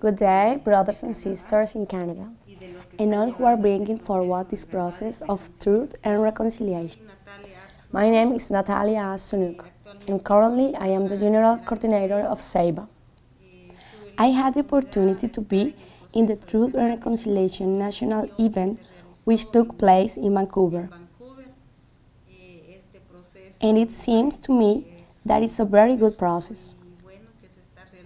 Good day, brothers and sisters in Canada, and all who are bringing forward this process of truth and reconciliation. My name is Natalia Sunuk, and currently I am the General Coordinator of SEIBA. I had the opportunity to be in the Truth and Reconciliation National event which took place in Vancouver. And it seems to me that it's a very good process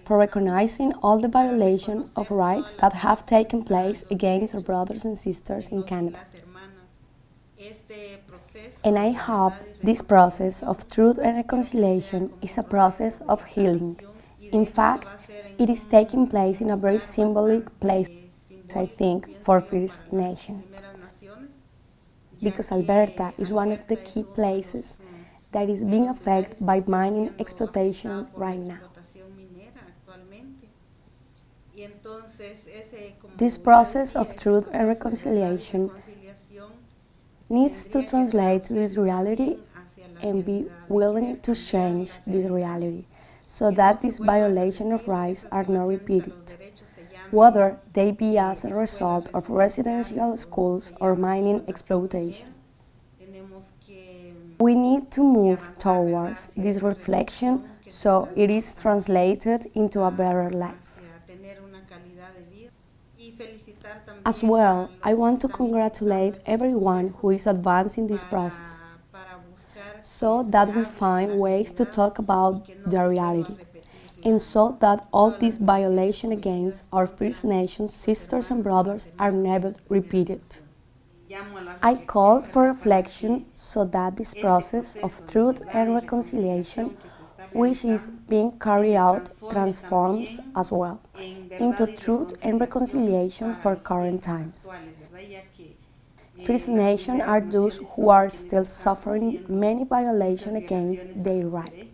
for recognizing all the violations of rights that have taken place against our brothers and sisters in Canada. And I hope this process of truth and reconciliation is a process of healing. In fact, it is taking place in a very symbolic place, I think, for First Nation. Because Alberta is one of the key places that is being affected by mining exploitation right now. This process of truth and reconciliation needs to translate this reality and be willing to change this reality so that these violations of rights are not repeated, whether they be as a result of residential schools or mining exploitation. We need to move towards this reflection so it is translated into a better life. As well, I want to congratulate everyone who is advancing this process, so that we find ways to talk about the reality, and so that all these violations against our First Nations sisters and brothers are never repeated. I call for reflection so that this process of truth and reconciliation which is being carried out transforms as well into truth and reconciliation for current times. First Nations are those who are still suffering many violations against their rights.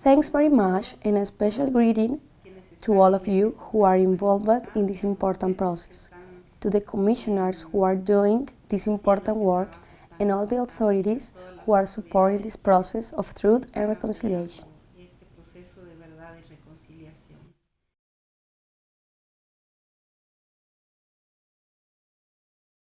Thanks very much and a special greeting to all of you who are involved in this important process, to the commissioners who are doing this important work and all the authorities who are supporting this process of truth and reconciliation.